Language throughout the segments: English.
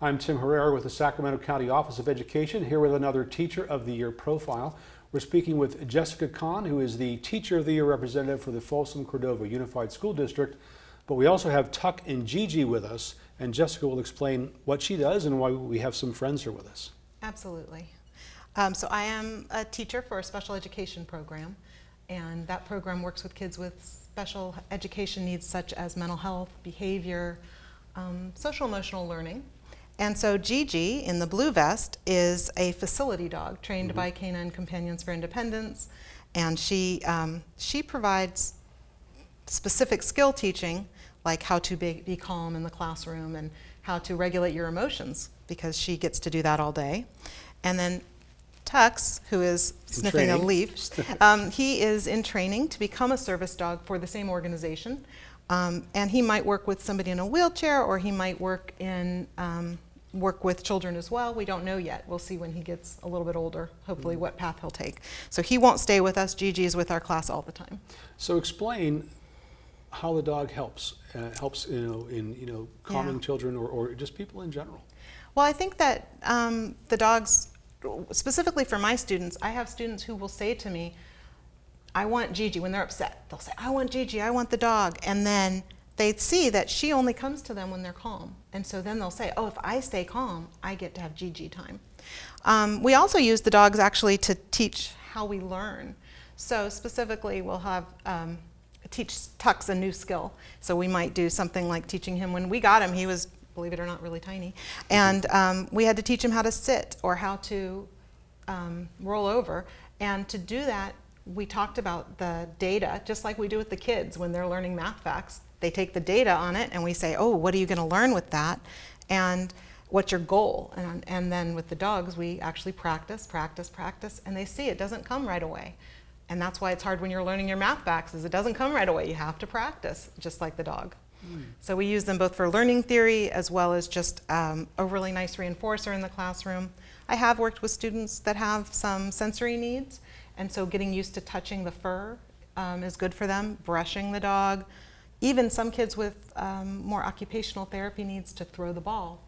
I'm Tim Herrera with the Sacramento County Office of Education, here with another Teacher of the Year profile. We're speaking with Jessica Kahn, who is the Teacher of the Year representative for the Folsom Cordova Unified School District. But we also have Tuck and Gigi with us, and Jessica will explain what she does and why we have some friends here with us. Absolutely. Um, so I am a teacher for a special education program, and that program works with kids with special education needs such as mental health, behavior, um, social emotional learning. And so Gigi in the blue vest is a facility dog trained mm -hmm. by Canine Companions for Independence, and she, um, she provides specific skill teaching like how to be, be calm in the classroom and how to regulate your emotions because she gets to do that all day. And then Tux, who is sniffing a leaf, um, he is in training to become a service dog for the same organization. Um, and he might work with somebody in a wheelchair or he might work in um, work with children as well. We don't know yet. We'll see when he gets a little bit older, hopefully mm what path he'll take. So he won't stay with us. Gigi is with our class all the time. So explain how the dog helps, uh, helps you know, in you know, calming yeah. children or, or just people in general. Well, I think that um, the dogs specifically for my students, I have students who will say to me, I want Gigi, when they're upset, they'll say, I want Gigi, I want the dog. And then they see that she only comes to them when they're calm. And so then they'll say, oh, if I stay calm, I get to have Gigi time. Um, we also use the dogs actually to teach how we learn. So specifically, we'll have um, teach Tux a new skill. So we might do something like teaching him, when we got him, he was believe it or not, really tiny. And um, we had to teach him how to sit or how to um, roll over. And to do that, we talked about the data, just like we do with the kids when they're learning math facts. They take the data on it and we say, oh, what are you going to learn with that? And what's your goal? And, and then with the dogs, we actually practice, practice, practice, and they see it doesn't come right away. And that's why it's hard when you're learning your math facts, is it doesn't come right away. You have to practice, just like the dog. So we use them both for learning theory as well as just um, a really nice reinforcer in the classroom. I have worked with students that have some sensory needs, and so getting used to touching the fur um, is good for them, brushing the dog. Even some kids with um, more occupational therapy needs to throw the ball.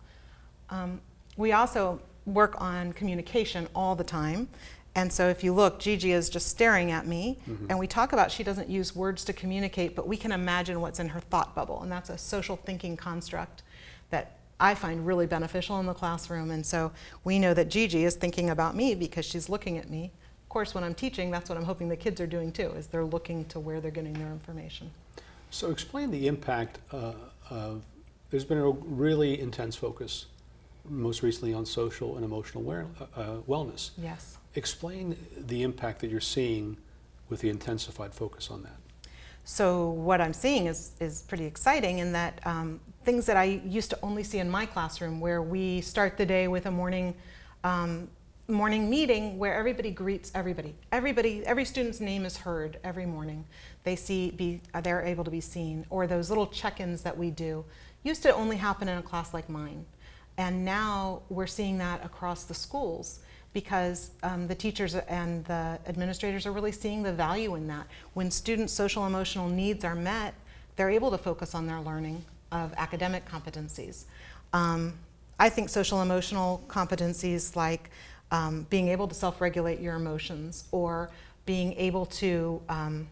Um, we also work on communication all the time. And so if you look, Gigi is just staring at me, mm -hmm. and we talk about she doesn't use words to communicate, but we can imagine what's in her thought bubble, and that's a social thinking construct that I find really beneficial in the classroom. And so we know that Gigi is thinking about me because she's looking at me. Of course, when I'm teaching, that's what I'm hoping the kids are doing too, is they're looking to where they're getting their information. So explain the impact uh, of, there's been a really intense focus most recently on social and emotional uh, uh, wellness. Yes. Explain the impact that you're seeing with the intensified focus on that. So what I'm seeing is, is pretty exciting in that um, things that I used to only see in my classroom where we start the day with a morning um, morning meeting where everybody greets everybody. Everybody, every student's name is heard every morning. They see, be, they're able to be seen. Or those little check-ins that we do used to only happen in a class like mine. And now we're seeing that across the schools because um, the teachers and the administrators are really seeing the value in that. When students' social emotional needs are met, they're able to focus on their learning of academic competencies. Um, I think social emotional competencies like um, being able to self-regulate your emotions or being able to um,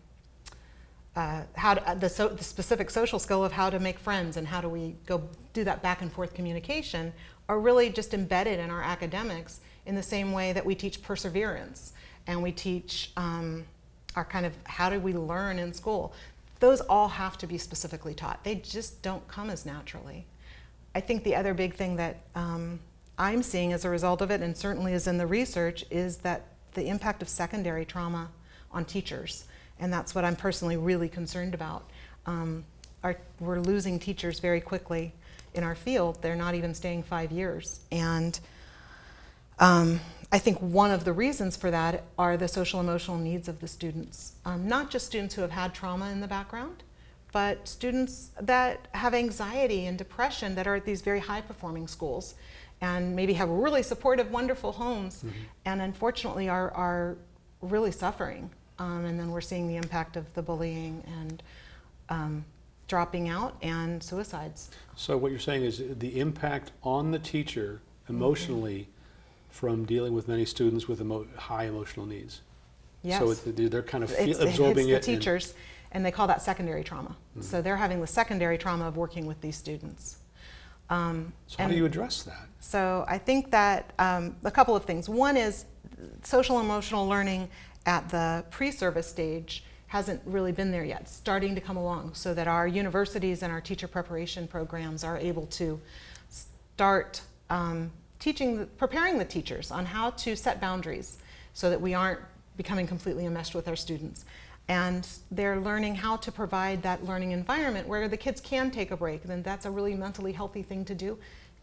uh, how to, uh, the, so, the, specific social skill of how to make friends and how do we go do that back and forth communication are really just embedded in our academics in the same way that we teach perseverance and we teach um, our kind of how do we learn in school. Those all have to be specifically taught. They just don't come as naturally. I think the other big thing that um, I'm seeing as a result of it, and certainly is in the research, is that the impact of secondary trauma on teachers. And that's what I'm personally really concerned about. Um, our, we're losing teachers very quickly in our field. They're not even staying five years. And um, I think one of the reasons for that are the social emotional needs of the students. Um, not just students who have had trauma in the background, but students that have anxiety and depression that are at these very high performing schools and maybe have really supportive, wonderful homes mm -hmm. and unfortunately are, are really suffering um, and then we're seeing the impact of the bullying and um, dropping out and suicides. So what you're saying is the impact on the teacher emotionally from dealing with many students with emo- high emotional needs. Yes. So it- they're kind of It's- it absorbing hits it. the and- teachers, and they call that secondary trauma. So they're having the secondary trauma of working with these students. Um, So how do you address that? So I think that um, a couple of things. One is social emotional learning at the pre-service stage hasn't really been there yet, starting to come along so that our universities and our teacher preparation programs are able to start um, teaching, preparing the teachers on how to set boundaries so that we aren't becoming completely enmeshed with our students. And they're learning how to provide that learning environment where the kids can take a break, then that's a really mentally healthy thing to do.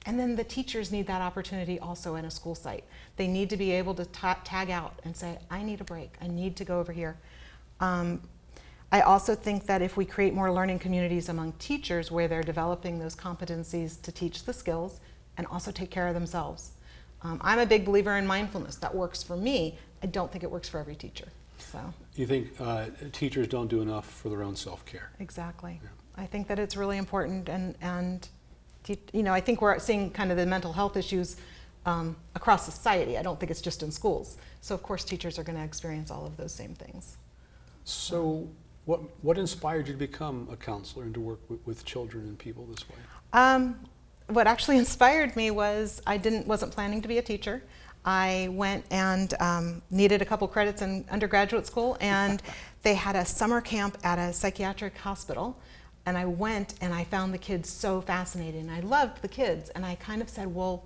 And then the teachers need that opportunity also in a school site. They need to be able to ta- tag out and say, I need a break, I need to go over here. Um, I also think that if we create more learning communities among teachers where they're developing those competencies to teach the skills and also take care of themselves. Um, I'm a big believer in mindfulness. That works for me. I don't think it works for every teacher. So, You think uh, teachers don't do enough for their own self-care? exactly. Yeah. I think that it's really important and, and you know, I think we're seeing kind of the mental health issues um, across society. I don't think it's just in schools. So of course teachers are going to experience all of those same things. So what, what inspired you to become a counselor and to work with, with children and people this way? Um, what actually inspired me was I didn't wasn't planning to be a teacher. I went and um, needed a couple credits in undergraduate school, and they had a summer camp at a psychiatric hospital. And I went and I found the kids so fascinating. I loved the kids, and I kind of said, "Well,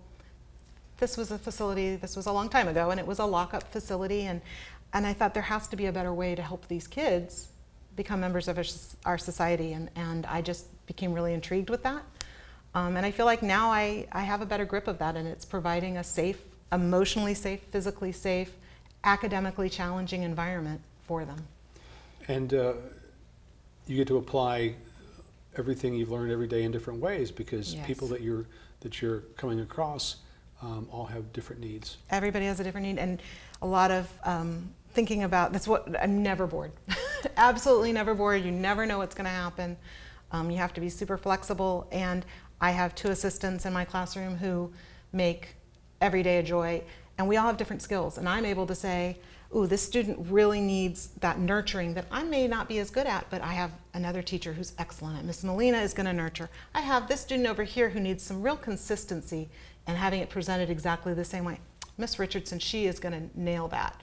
this was a facility. This was a long time ago, and it was a lockup facility, and and I thought there has to be a better way to help these kids become members of our our society, and and I just became really intrigued with that. Um, and I feel like now I, I have a better grip of that, and it's providing a safe, emotionally safe, physically safe, academically challenging environment for them. And uh, you get to apply everything you've learned every day in different ways because Yes. people that you're that you're coming across um, all have different needs. Everybody has a different need, and a lot of um, thinking about that's what I'm never bored. Absolutely never bored. You never know what's going to happen. Um, you have to be super flexible, and I have two assistants in my classroom who make every day a joy, and we all have different skills. And I'm able to say, "Ooh, this student really needs that nurturing that I may not be as good at, but I have another teacher who's excellent at. Miss Molina is going to nurture. I have this student over here who needs some real consistency and having it presented exactly the same way. Miss Richardson, she is going to nail that."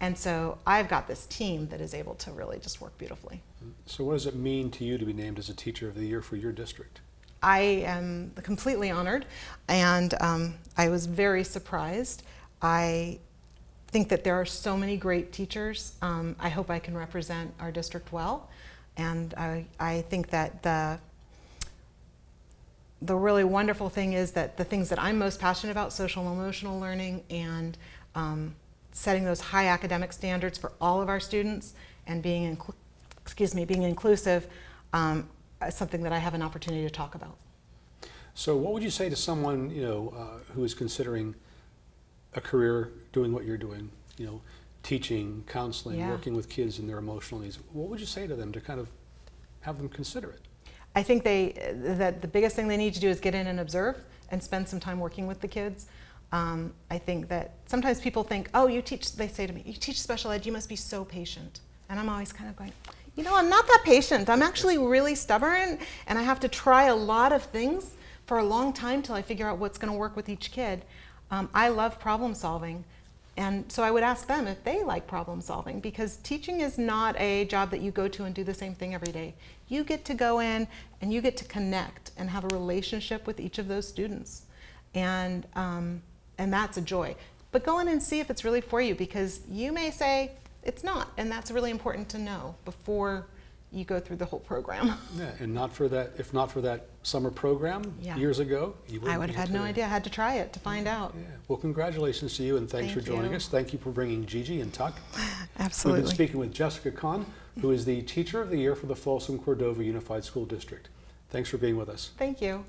And so I've got this team that is able to really just work beautifully. So what does it mean to you to be named as a teacher of the year for your district? I am completely honored, and um, I was very surprised. I think that there are so many great teachers. Um, I hope I can represent our district well, and I, I think that the the really wonderful thing is that the things that I'm most passionate about, social and emotional learning and um, setting those high academic standards for all of our students and being, excuse me, being inclusive, um, something that I have an opportunity to talk about. So what would you say to someone you know uh, who is considering a career doing what you're doing? You know, teaching, counseling, Yeah. working with kids and their emotional needs. What would you say to them to kind of have them consider it? I think they that the biggest thing they need to do is get in and observe and spend some time working with the kids. Um, I think that sometimes people think, oh, you teach. They say to me, you teach special ed. You must be so patient. And I'm always kind of going, you know, I'm not that patient. I'm actually really stubborn, and I have to try a lot of things for a long time till I figure out what's going to work with each kid. Um, I love problem solving. And so I would ask them if they like problem solving because teaching is not a job that you go to and do the same thing every day. You get to go in and you get to connect and have a relationship with each of those students. And, um, and that's a joy. But go in and see if it's really for you because you may say it's not. And that's really important to know before you go through the whole program. Yeah, and not for that. If not for that summer program Yeah. years ago, you wouldn't I would have had no idea. I had to try it to find out. Yeah. Well, congratulations to you, and thanks Thank for joining you. us. Thank you for bringing Gigi and Tuck. Absolutely. We've been speaking with Jessica Kahn, who is the Teacher of the Year for the Folsom Cordova Unified School District. Thanks for being with us. Thank you.